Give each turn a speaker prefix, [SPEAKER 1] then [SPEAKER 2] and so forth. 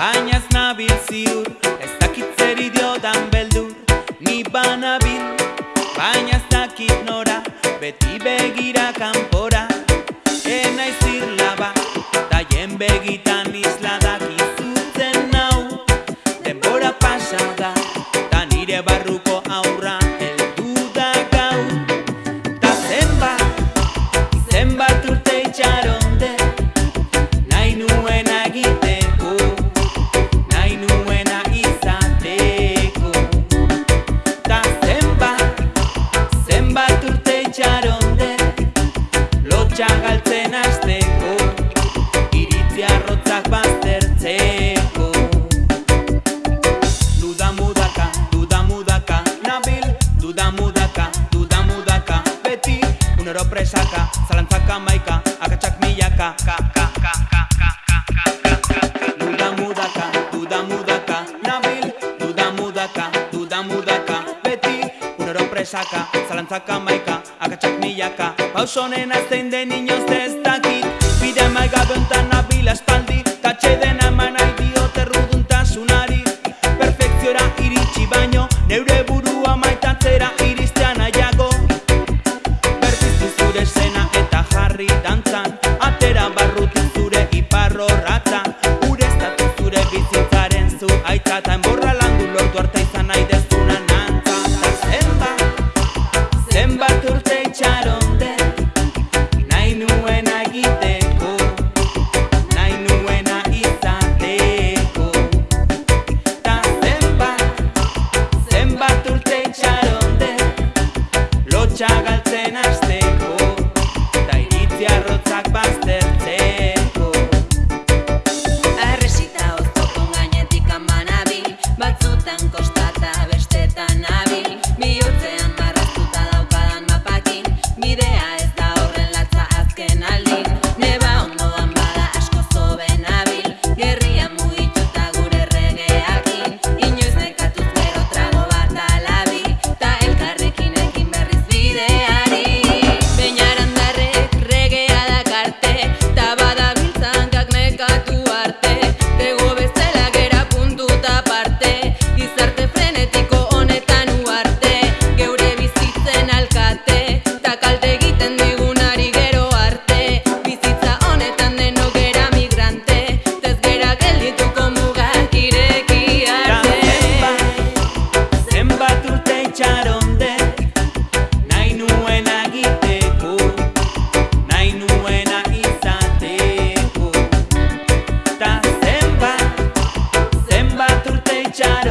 [SPEAKER 1] Baina ez nabil ziur, ez dakit zer idiotan beldur Ni banabil, baina ez dakit nora, beti begira Duda mudaka, duda mudaka, beti Unero presaka, zalantzaka maika, akatsak milaka. Ka, ka, ka, ka, ka, ka, ka, ka, ka. Duda mudaka, duda mudaka, nabil Duda mudaka, duda mudaka, beti Unero presaka, zalantzaka maika, akatsak milaka. Pausonen azten den inoz ez dakit. Bide maigabe hontan mamá y cha